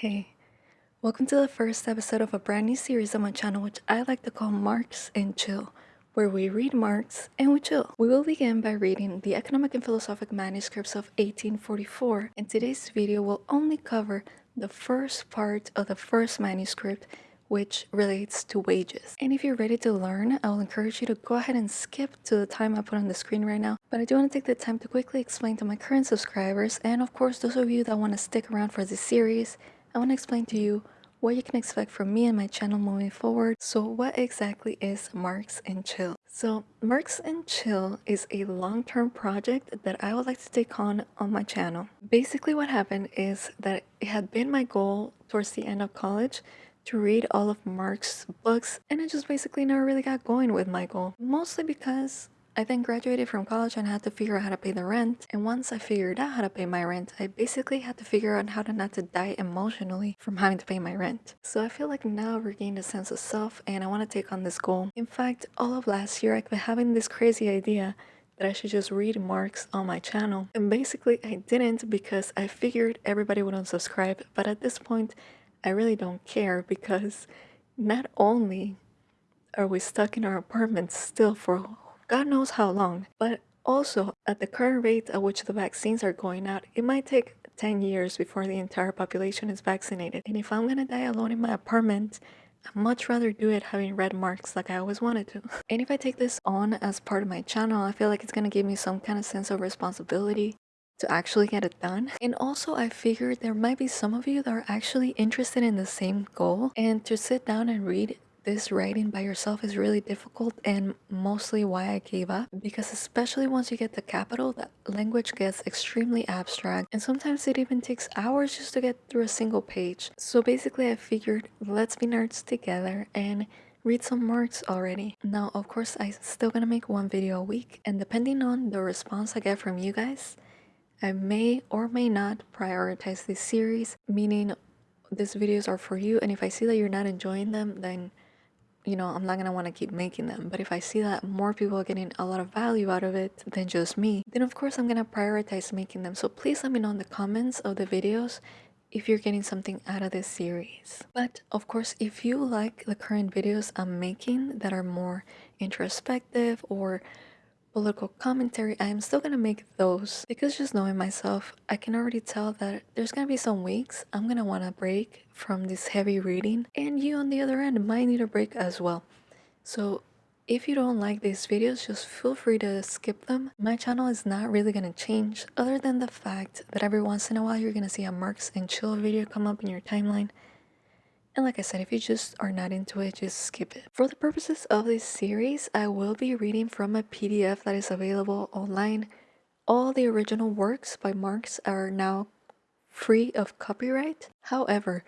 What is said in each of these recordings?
Hey, welcome to the first episode of a brand new series on my channel which I like to call Marx and Chill, where we read Marx and we chill. We will begin by reading the economic and philosophic manuscripts of 1844 and today's video will only cover the first part of the first manuscript which relates to wages. And if you're ready to learn, I will encourage you to go ahead and skip to the time I put on the screen right now. But I do want to take the time to quickly explain to my current subscribers and of course those of you that want to stick around for this series, I want to explain to you what you can expect from me and my channel moving forward. So what exactly is Marx and Chill? So Marx and Chill is a long-term project that I would like to take on on my channel. Basically what happened is that it had been my goal towards the end of college to read all of Marx's books and I just basically never really got going with my goal. Mostly because I then graduated from college and had to figure out how to pay the rent and once I figured out how to pay my rent I basically had to figure out how to not to die emotionally from having to pay my rent. So I feel like now I've regained a sense of self and I want to take on this goal. In fact all of last year I've been having this crazy idea that I should just read Marx on my channel. And basically I didn't because I figured everybody would unsubscribe but at this point I really don't care because not only are we stuck in our apartments still for God knows how long, but also at the current rate at which the vaccines are going out, it might take 10 years before the entire population is vaccinated. And if I'm gonna die alone in my apartment, I'd much rather do it having read Marx like I always wanted to. and if I take this on as part of my channel, I feel like it's gonna give me some kind of sense of responsibility to actually get it done. And also I figured there might be some of you that are actually interested in the same goal and to sit down and read this writing by yourself is really difficult and mostly why I gave up because especially once you get the capital the language gets extremely abstract and sometimes it even takes hours just to get through a single page. So basically I figured let's be nerds together and read some Marx already. Now of course I'm still gonna make one video a week and depending on the response I get from you guys I may or may not prioritize this series, meaning these videos are for you and if I see that you're not enjoying them, then you know, I'm not gonna want to keep making them. But if I see that more people are getting a lot of value out of it than just me, then of course I'm gonna prioritize making them. So please let me know in the comments of the videos if you're getting something out of this series. But of course, if you like the current videos I'm making that are more introspective or political commentary, I am still gonna make those because just knowing myself, I can already tell that there's gonna be some weeks I'm gonna wanna break from this heavy reading and you on the other end might need a break as well. So if you don't like these videos, just feel free to skip them. My channel is not really gonna change other than the fact that every once in a while you're gonna see a Marx and Chill video come up in your timeline and like I said, if you just are not into it, just skip it. For the purposes of this series, I will be reading from a PDF that is available online. All the original works by Marx are now free of copyright. However,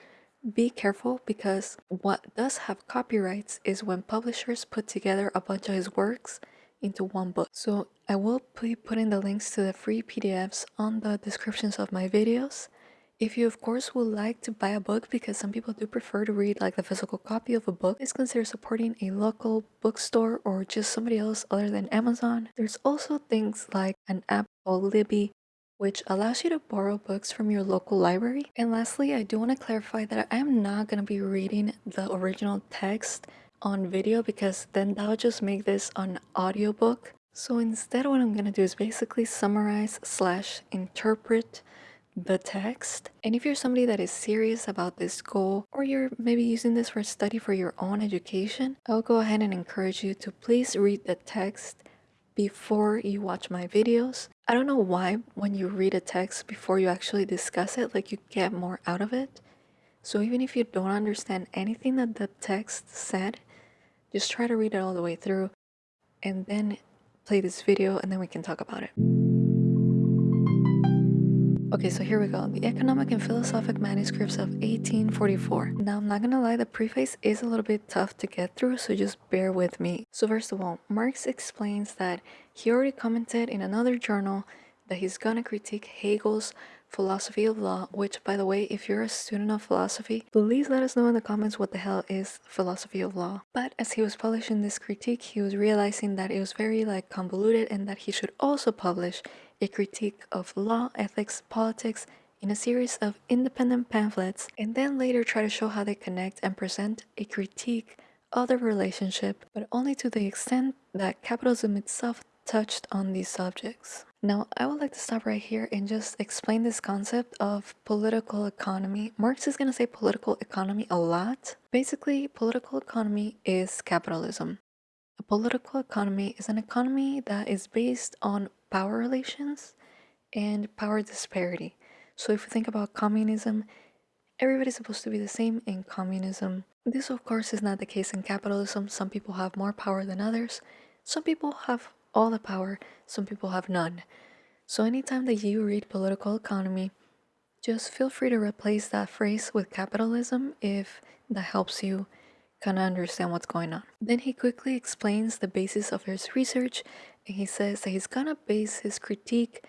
be careful because what does have copyrights is when publishers put together a bunch of his works into one book. So I will be putting the links to the free PDFs on the descriptions of my videos. If you of course would like to buy a book because some people do prefer to read like the physical copy of a book, please consider supporting a local bookstore or just somebody else other than Amazon. There's also things like an app called Libby which allows you to borrow books from your local library. And lastly, I do want to clarify that I am not going to be reading the original text on video because then that would just make this an audiobook. So instead what I'm going to do is basically summarize slash interpret the text. And if you're somebody that is serious about this goal or you're maybe using this for study for your own education, I'll go ahead and encourage you to please read the text before you watch my videos. I don't know why when you read a text before you actually discuss it, like you get more out of it. So even if you don't understand anything that the text said, just try to read it all the way through and then play this video and then we can talk about it. Okay, so here we go. The Economic and Philosophic Manuscripts of 1844. Now, I'm not gonna lie, the preface is a little bit tough to get through, so just bear with me. So first of all, Marx explains that he already commented in another journal that he's gonna critique Hegel's philosophy of law, which by the way, if you're a student of philosophy, please let us know in the comments what the hell is philosophy of law. But as he was publishing this critique, he was realizing that it was very like convoluted and that he should also publish a critique of law, ethics, politics, in a series of independent pamphlets and then later try to show how they connect and present a critique of the relationship, but only to the extent that capitalism itself touched on these subjects. Now, I would like to stop right here and just explain this concept of political economy. Marx is going to say political economy a lot. Basically, political economy is capitalism. A political economy is an economy that is based on power relations and power disparity. So, if you think about communism, everybody's supposed to be the same in communism. This, of course, is not the case in capitalism. Some people have more power than others. Some people have all the power, some people have none. So, anytime that you read political economy, just feel free to replace that phrase with capitalism if that helps you kind of understand what's going on. Then he quickly explains the basis of his research and he says that he's gonna base his critique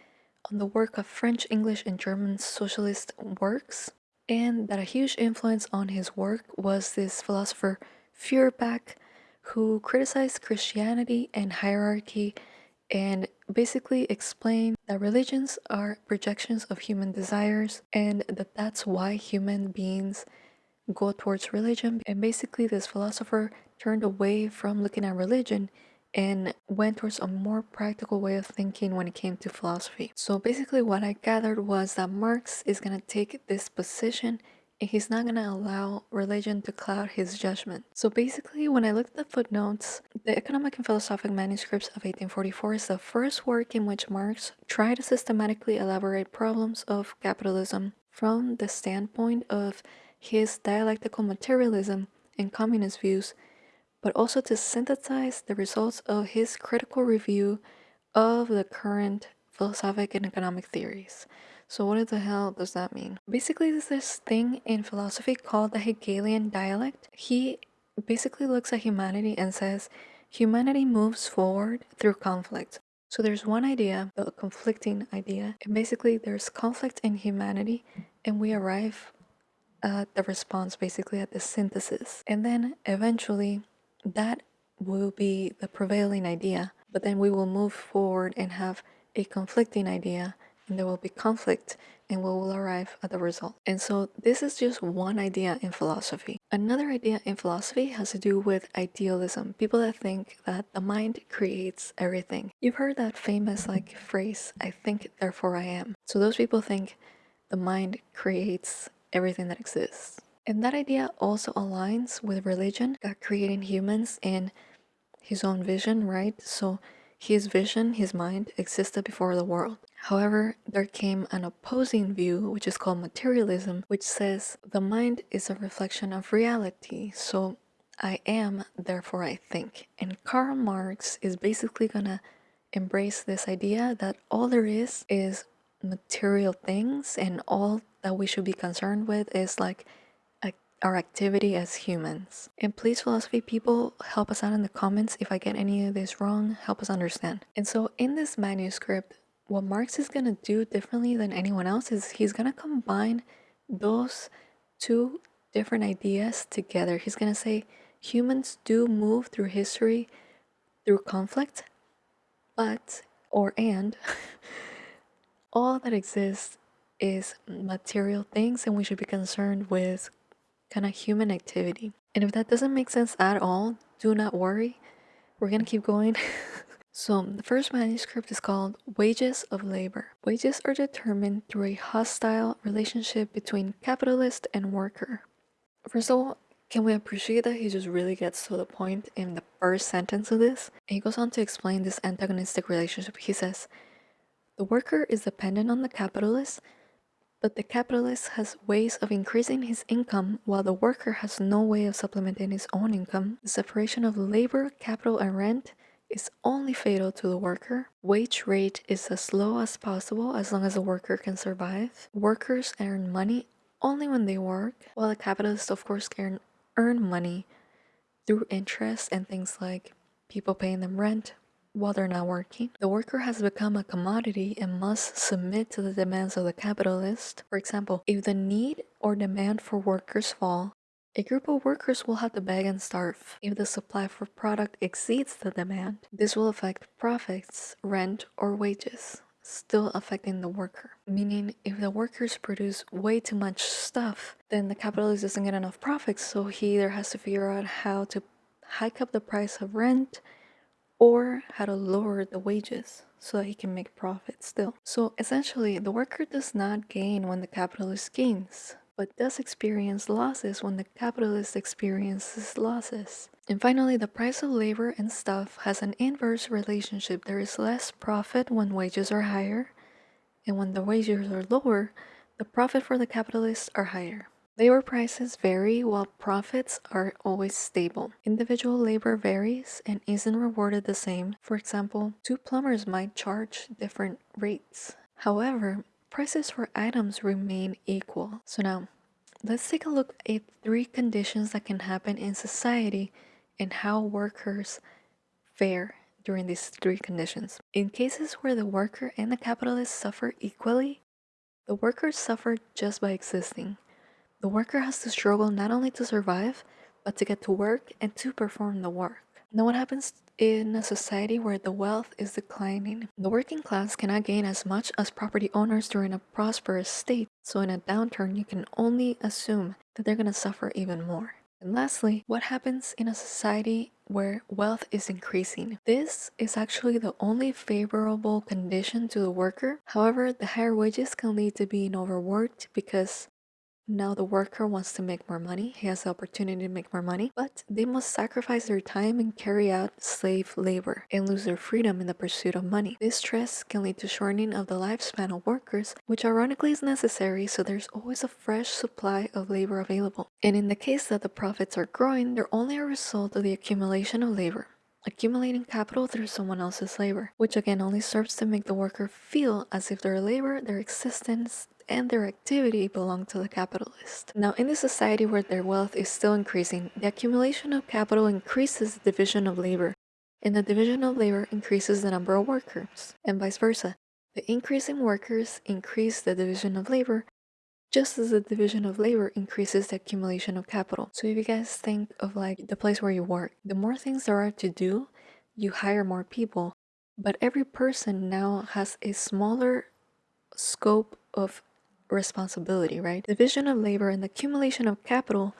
on the work of French, English, and German socialist works, and that a huge influence on his work was this philosopher Feuerbach, who criticized Christianity and hierarchy and basically explained that religions are projections of human desires and that that's why human beings go towards religion. And basically, this philosopher turned away from looking at religion and went towards a more practical way of thinking when it came to philosophy. So basically, what I gathered was that Marx is going to take this position and he's not going to allow religion to cloud his judgment. So basically, when I looked at the footnotes, the Economic and Philosophic Manuscripts of 1844 is the first work in which Marx tried to systematically elaborate problems of capitalism from the standpoint of his dialectical materialism and communist views, but also to synthesize the results of his critical review of the current philosophic and economic theories. So what the hell does that mean? Basically, there's this thing in philosophy called the Hegelian dialect. He basically looks at humanity and says, humanity moves forward through conflict. So there's one idea, the conflicting idea, and basically there's conflict in humanity, and we arrive at the response, basically at the synthesis. And then eventually that will be the prevailing idea, but then we will move forward and have a conflicting idea and there will be conflict and we will arrive at the result. And so this is just one idea in philosophy. Another idea in philosophy has to do with idealism. People that think that the mind creates everything. You've heard that famous like phrase, I think therefore I am. So those people think the mind creates everything that exists. And that idea also aligns with religion, God creating humans in his own vision, right? So his vision, his mind, existed before the world. However, there came an opposing view, which is called materialism, which says the mind is a reflection of reality. So I am, therefore I think. And Karl Marx is basically gonna embrace this idea that all there is is material things and all that we should be concerned with is like our activity as humans. And please, philosophy people, help us out in the comments if I get any of this wrong, help us understand. And so, in this manuscript, what Marx is gonna do differently than anyone else is he's gonna combine those two different ideas together. He's gonna say humans do move through history through conflict, but, or and, all that exists is material things, and we should be concerned with kind of human activity. And if that doesn't make sense at all, do not worry. We're gonna keep going. so, the first manuscript is called Wages of Labor. Wages are determined through a hostile relationship between capitalist and worker. First of all, can we appreciate that he just really gets to the point in the first sentence of this? And he goes on to explain this antagonistic relationship. He says, The worker is dependent on the capitalist but the capitalist has ways of increasing his income while the worker has no way of supplementing his own income. The separation of labor, capital, and rent is only fatal to the worker. Wage rate is as low as possible as long as the worker can survive. Workers earn money only when they work, while the capitalists, of course, can earn money through interest and things like people paying them rent, while they're not working. The worker has become a commodity and must submit to the demands of the capitalist. For example, if the need or demand for workers fall, a group of workers will have to beg and starve. If the supply for product exceeds the demand, this will affect profits, rent, or wages. still affecting the worker. Meaning, if the workers produce way too much stuff, then the capitalist doesn't get enough profits, so he either has to figure out how to hike up the price of rent or how to lower the wages so that he can make profit still. So essentially, the worker does not gain when the capitalist gains, but does experience losses when the capitalist experiences losses. And finally, the price of labor and stuff has an inverse relationship. There is less profit when wages are higher, and when the wages are lower, the profit for the capitalists are higher. Labor prices vary while profits are always stable. Individual labor varies and isn't rewarded the same. For example, two plumbers might charge different rates. However, prices for items remain equal. So now, let's take a look at three conditions that can happen in society and how workers fare during these three conditions. In cases where the worker and the capitalist suffer equally, the workers suffer just by existing. The worker has to struggle not only to survive, but to get to work and to perform the work. Now, what happens in a society where the wealth is declining? The working class cannot gain as much as property owners during a prosperous state, so in a downturn, you can only assume that they're gonna suffer even more. And lastly, what happens in a society where wealth is increasing? This is actually the only favorable condition to the worker. However, the higher wages can lead to being overworked because now the worker wants to make more money, he has the opportunity to make more money, but they must sacrifice their time and carry out slave labor and lose their freedom in the pursuit of money. This stress can lead to shortening of the lifespan of workers, which ironically is necessary so there's always a fresh supply of labor available. And in the case that the profits are growing, they're only a result of the accumulation of labor accumulating capital through someone else's labor, which again only serves to make the worker feel as if their labor, their existence, and their activity belong to the capitalist. Now, in a society where their wealth is still increasing, the accumulation of capital increases the division of labor, and the division of labor increases the number of workers, and vice versa. The increase in workers increase the division of labor, just as the division of labor increases the accumulation of capital. So if you guys think of like the place where you work, the more things there are to do, you hire more people, but every person now has a smaller scope of responsibility, right? Division of labor and accumulation of capital,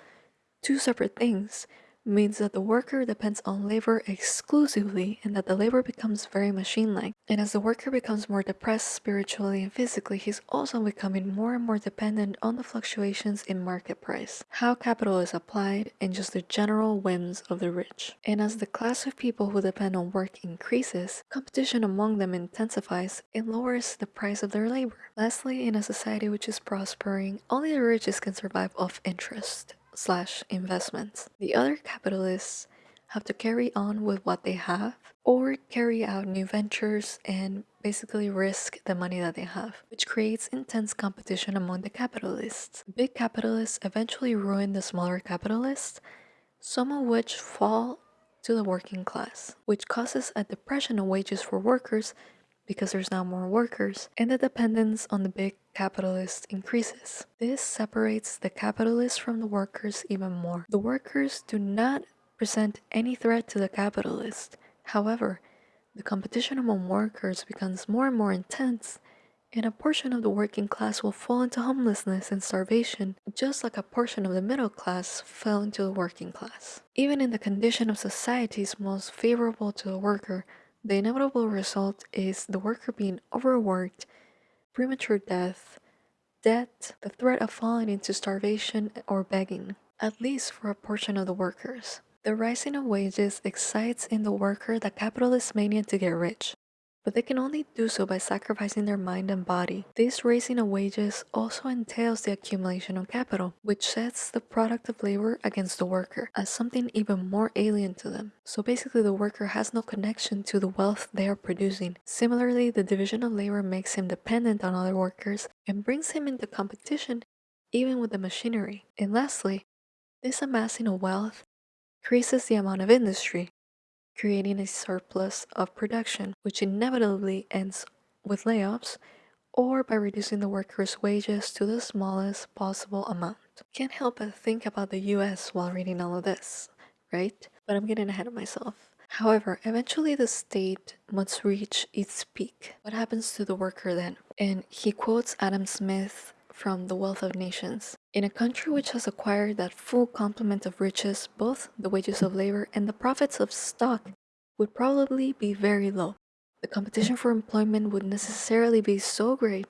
two separate things, means that the worker depends on labor exclusively and that the labor becomes very machine like. And as the worker becomes more depressed spiritually and physically, he's also becoming more and more dependent on the fluctuations in market price, how capital is applied, and just the general whims of the rich. And as the class of people who depend on work increases, competition among them intensifies and lowers the price of their labor. Lastly, in a society which is prospering, only the richest can survive off interest slash investments. The other capitalists have to carry on with what they have or carry out new ventures and basically risk the money that they have, which creates intense competition among the capitalists. Big capitalists eventually ruin the smaller capitalists, some of which fall to the working class, which causes a depression of wages for workers because there's now more workers, and the dependence on the big capitalists increases. This separates the capitalists from the workers even more. The workers do not present any threat to the capitalist. However, the competition among workers becomes more and more intense, and a portion of the working class will fall into homelessness and starvation, just like a portion of the middle class fell into the working class. Even in the condition of societies most favorable to the worker, the inevitable result is the worker being overworked, premature death, debt, the threat of falling into starvation or begging, at least for a portion of the workers. The rising of wages excites in the worker the capitalist mania to get rich but they can only do so by sacrificing their mind and body. This raising of wages also entails the accumulation of capital, which sets the product of labor against the worker as something even more alien to them. So basically, the worker has no connection to the wealth they are producing. Similarly, the division of labor makes him dependent on other workers and brings him into competition even with the machinery. And lastly, this amassing of wealth increases the amount of industry, creating a surplus of production, which inevitably ends with layoffs or by reducing the workers' wages to the smallest possible amount. Can't help but think about the US while reading all of this, right? But I'm getting ahead of myself. However, eventually the state must reach its peak. What happens to the worker then? And he quotes Adam Smith from The Wealth of Nations. In a country which has acquired that full complement of riches, both the wages of labor and the profits of stock would probably be very low. The competition for employment would necessarily be so great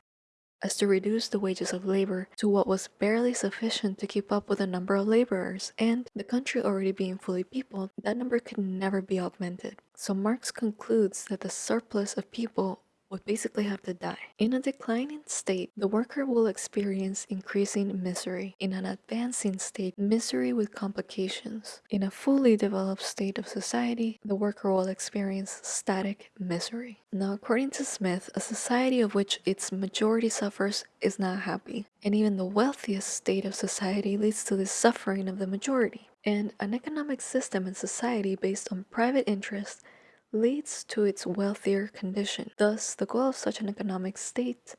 as to reduce the wages of labor to what was barely sufficient to keep up with the number of laborers, and the country already being fully peopled, that number could never be augmented. So Marx concludes that the surplus of people would basically have to die. In a declining state, the worker will experience increasing misery. In an advancing state, misery with complications. In a fully developed state of society, the worker will experience static misery. Now, according to Smith, a society of which its majority suffers is not happy. And even the wealthiest state of society leads to the suffering of the majority. And an economic system and society based on private interest leads to its wealthier condition. Thus, the goal of such an economic state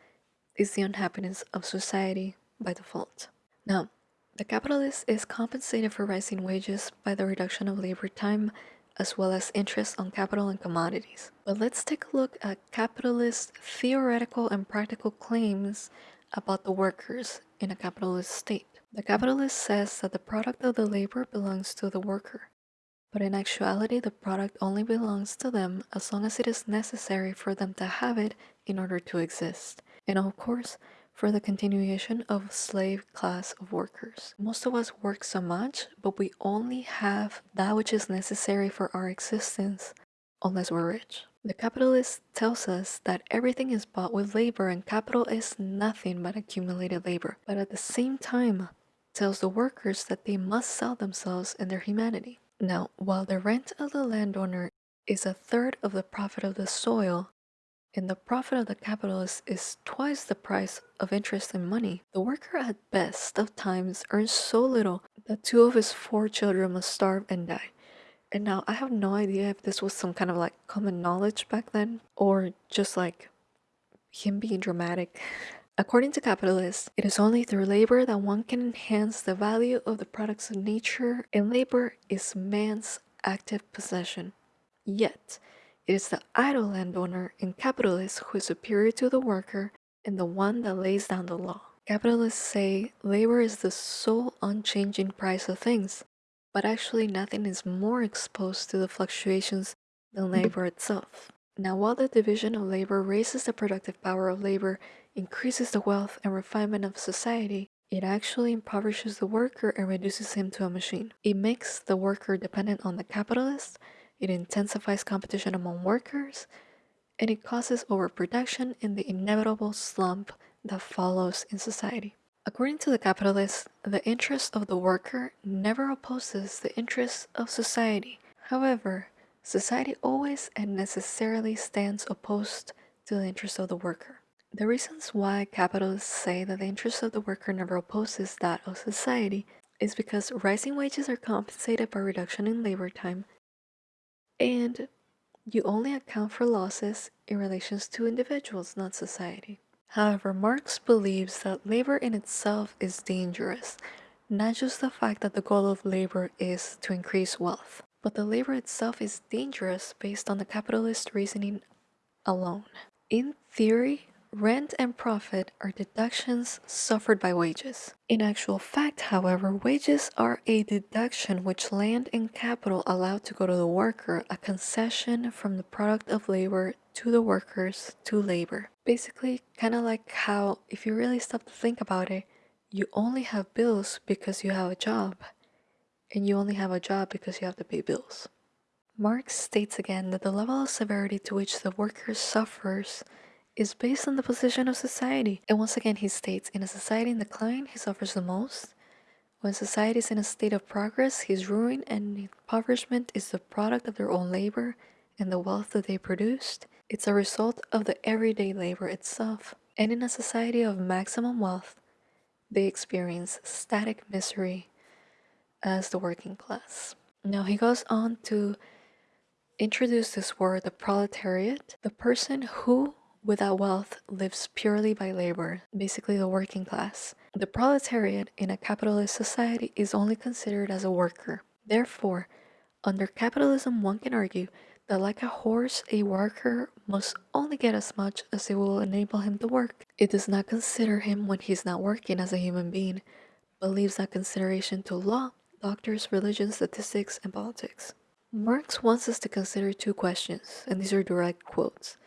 is the unhappiness of society by default. Now, the capitalist is compensated for rising wages by the reduction of labor time as well as interest on capital and commodities. But let's take a look at capitalist theoretical and practical claims about the workers in a capitalist state. The capitalist says that the product of the labor belongs to the worker but in actuality the product only belongs to them as long as it is necessary for them to have it in order to exist. And of course, for the continuation of slave class of workers. Most of us work so much, but we only have that which is necessary for our existence unless we're rich. The capitalist tells us that everything is bought with labor and capital is nothing but accumulated labor, but at the same time tells the workers that they must sell themselves and their humanity. Now, while the rent of the landowner is a third of the profit of the soil, and the profit of the capitalist is twice the price of interest and money, the worker at best of times earns so little that two of his four children must starve and die. And now I have no idea if this was some kind of like common knowledge back then or just like him being dramatic. According to capitalists, it is only through labor that one can enhance the value of the products of nature, and labor is man's active possession. Yet, it is the idle landowner and capitalist who is superior to the worker and the one that lays down the law. Capitalists say labor is the sole unchanging price of things, but actually nothing is more exposed to the fluctuations than labor itself. Now, while the division of labor raises the productive power of labor increases the wealth and refinement of society, it actually impoverishes the worker and reduces him to a machine. It makes the worker dependent on the capitalist, it intensifies competition among workers, and it causes overproduction and the inevitable slump that follows in society. According to the capitalist, the interest of the worker never opposes the interests of society. However, society always and necessarily stands opposed to the interests of the worker. The reasons why capitalists say that the interest of the worker never opposes that of society is because rising wages are compensated by reduction in labor time, and you only account for losses in relations to individuals, not society. However, Marx believes that labor in itself is dangerous, not just the fact that the goal of labor is to increase wealth, but the labor itself is dangerous based on the capitalist reasoning alone. In theory, Rent and profit are deductions suffered by wages. In actual fact, however, wages are a deduction which land and capital allow to go to the worker, a concession from the product of labor to the workers to labor. Basically, kind of like how, if you really stop to think about it, you only have bills because you have a job, and you only have a job because you have to pay bills. Marx states again that the level of severity to which the worker suffers is based on the position of society. And once again, he states in a society in decline, he suffers the most. When society is in a state of progress, his ruin and impoverishment is the product of their own labor and the wealth that they produced. It's a result of the everyday labor itself. And in a society of maximum wealth, they experience static misery as the working class. Now he goes on to introduce this word, the proletariat, the person who without wealth lives purely by labor, basically the working class. The proletariat in a capitalist society is only considered as a worker. Therefore, Under capitalism, one can argue that, like a horse, a worker must only get as much as it will enable him to work. It does not consider him when he's not working as a human being, but leaves that consideration to law, doctors, religion, statistics, and politics. Marx wants us to consider two questions, and these are direct quotes.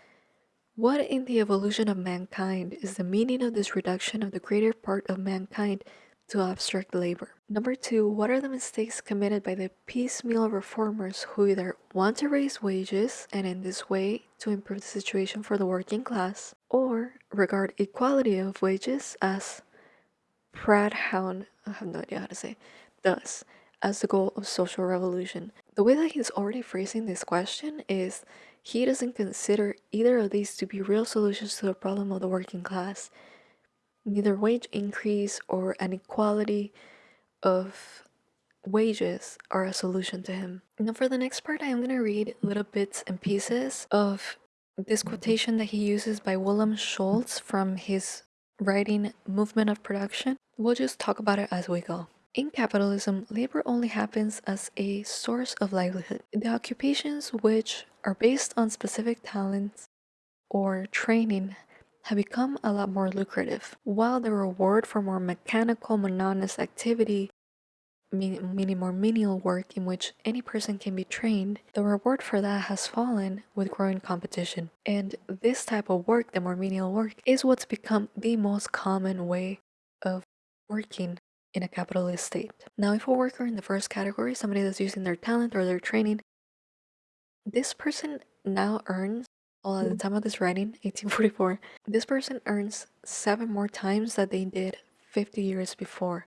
What in the evolution of mankind is the meaning of this reduction of the greater part of mankind to abstract labor? Number two, what are the mistakes committed by the piecemeal reformers who either want to raise wages and in this way to improve the situation for the working class, or regard equality of wages as Prathown, I have no idea how to say, does, as the goal of social revolution? The way that he's already phrasing this question is he doesn't consider either of these to be real solutions to the problem of the working class. Neither wage increase or an equality of wages are a solution to him. Now, for the next part, I am going to read little bits and pieces of this quotation that he uses by Wilhelm Schulz from his writing Movement of Production. We'll just talk about it as we go. In capitalism, labor only happens as a source of livelihood. The occupations which are based on specific talents or training have become a lot more lucrative, while the reward for more mechanical, monotonous activity, meaning more menial work in which any person can be trained, the reward for that has fallen with growing competition. And this type of work, the more menial work, is what's become the most common way of working in a capitalist state. Now, if a worker in the first category, somebody that's using their talent or their training, this person now earns, well, at the mm-hmm. time of this writing, 1844, this person earns seven more times that they did 50 years before.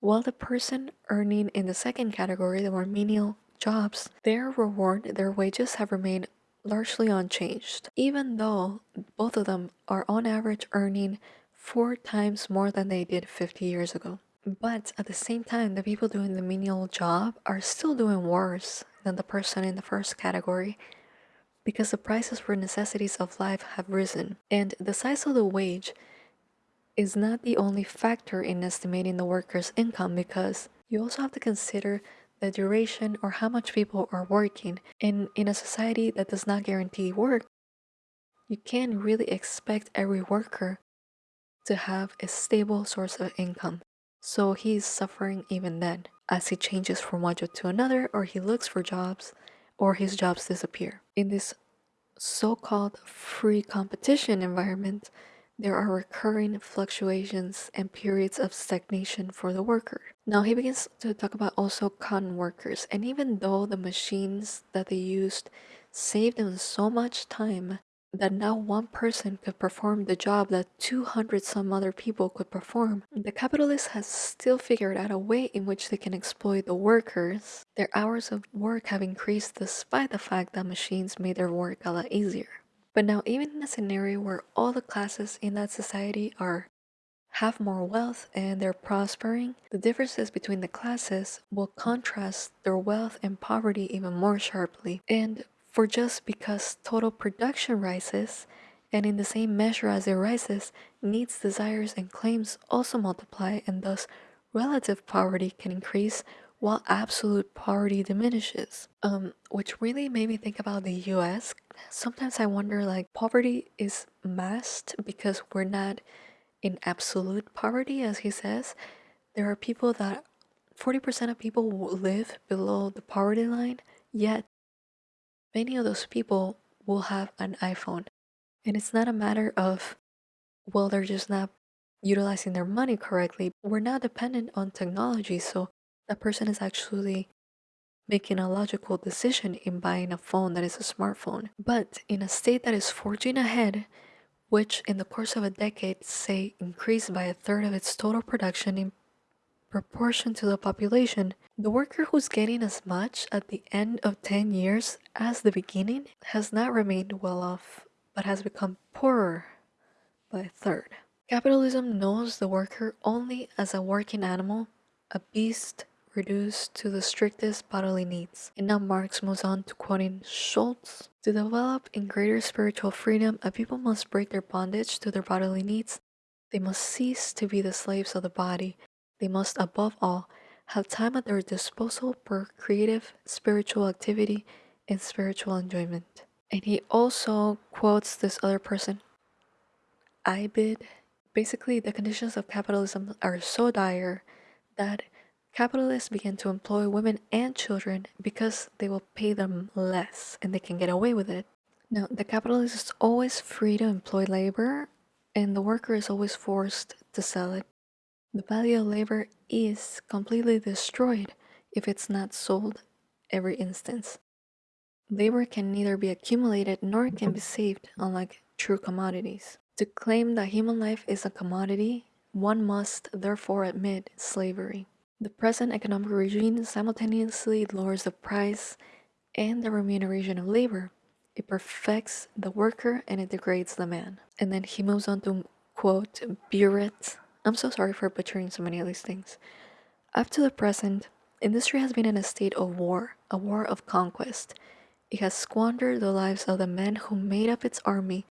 While the person earning in the second category, the more menial jobs, their reward, their wages have remained largely unchanged, even though both of them are on average earning four times more than they did 50 years ago. But at the same time, the people doing the menial job are still doing worse than the person in the first category because the prices for necessities of life have risen. And the size of the wage is not the only factor in estimating the worker's income because you also have to consider the duration or how much people are working. And in a society that does not guarantee work, you can't really expect every worker to have a stable source of income. So he is suffering even then as he changes from one job to another, or he looks for jobs, or his jobs disappear. In this so called free competition environment, there are recurring fluctuations and periods of stagnation for the worker. Now he begins to talk about also cotton workers, and even though the machines that they used saved them so much time, that now one person could perform the job that 200 some other people could perform, the capitalist has still figured out a way in which they can exploit the workers. Their hours of work have increased despite the fact that machines made their work a lot easier. But now, even in a scenario where all the classes in that society are have more wealth and they're prospering, the differences between the classes will contrast their wealth and poverty even more sharply. And for just because total production rises, and in the same measure as it rises, needs, desires, and claims also multiply, and thus relative poverty can increase while absolute poverty diminishes. Um, which really made me think about the US. Sometimes I wonder like poverty is masked because we're not in absolute poverty, as he says. There are people that 40% of people live below the poverty line, yet many of those people will have an iPhone. And it's not a matter of, well, they're just not utilizing their money correctly. We're not dependent on technology, so that person is actually making a logical decision in buying a phone that is a smartphone. But in a state that is forging ahead, which in the course of a decade, say, increased by a third of its total production in proportion to the population, the worker who's getting as much at the end of 10 years as the beginning has not remained well off, but has become poorer by a third. Capitalism knows the worker only as a working animal, a beast reduced to the strictest bodily needs. And now Marx moves on to quoting Schulz To develop in greater spiritual freedom, a people must break their bondage to their bodily needs. They must cease to be the slaves of the body they must above all have time at their disposal for creative spiritual activity and spiritual enjoyment. And he also quotes this other person, Ibid. Basically, the conditions of capitalism are so dire that capitalists begin to employ women and children because they will pay them less and they can get away with it. Now, the capitalist is always free to employ labor and the worker is always forced to sell it. The value of labor is completely destroyed if it's not sold every instance. Labor can neither be accumulated nor can be saved, unlike true commodities. To claim that human life is a commodity, one must therefore admit slavery. The present economic regime simultaneously lowers the price and the remuneration of labor. It perfects the worker and it degrades the man. And then he moves on to quote Buret. I'm so sorry for butchering so many of these things. Up to the present, industry has been in a state of war, a war of conquest. It has squandered the lives of the men who made up its army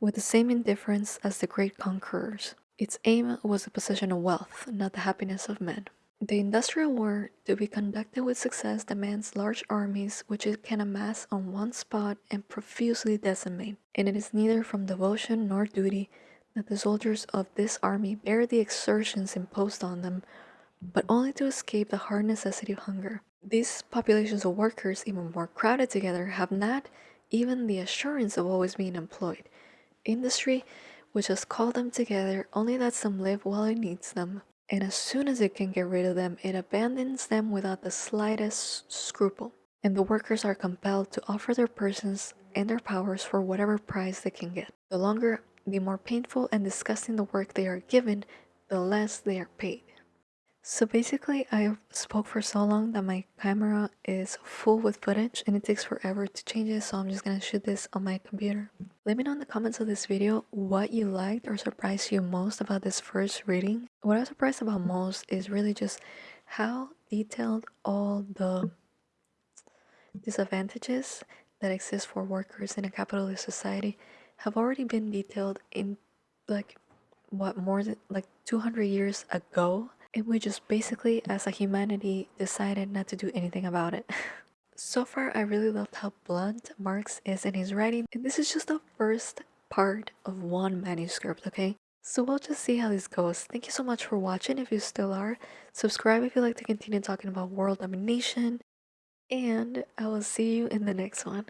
with the same indifference as the great conquerors. Its aim was the possession of wealth, not the happiness of men. The industrial war, to be conducted with success, demands large armies which it can amass on one spot and profusely decimate, and it is neither from devotion nor duty that the soldiers of this army bear the exertions imposed on them, but only to escape the hard necessity of hunger. These populations of workers, even more crowded together, have not even the assurance of always being employed. Industry, which has called them together, only lets them live while it needs them, and as soon as it can get rid of them, it abandons them without the slightest scruple. And the workers are compelled to offer their persons and their powers for whatever price they can get. The longer, the more painful and disgusting the work they are given, the less they are paid. So basically, I spoke for so long that my camera is full with footage and it takes forever to change it, so I'm just gonna shoot this on my computer. Let me know in the comments of this video what you liked or surprised you most about this first reading. What I was surprised about most is really just how detailed all the disadvantages that exist for workers in a capitalist society have already been detailed in like what more than like 200 years ago and we just basically, as a humanity, decided not to do anything about it. so far, I really loved how blunt Marx is in his writing, and this is just the first part of one manuscript, okay? So we'll just see how this goes. Thank you so much for watching if you still are. Subscribe if you like to continue talking about world domination. And I will see you in the next one.